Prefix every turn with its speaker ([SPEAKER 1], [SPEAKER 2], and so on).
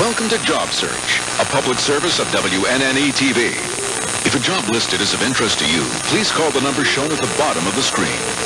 [SPEAKER 1] Welcome to Job Search, a public service of WNNE TV. If a job listed is of interest to you, please call the number shown at the bottom of the screen.